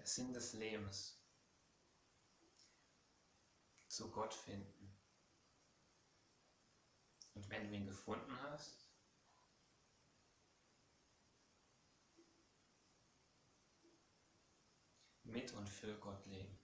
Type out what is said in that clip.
der Sinn des Lebens, zu Gott finden. Und wenn du ihn gefunden hast, mit und für Gott leben.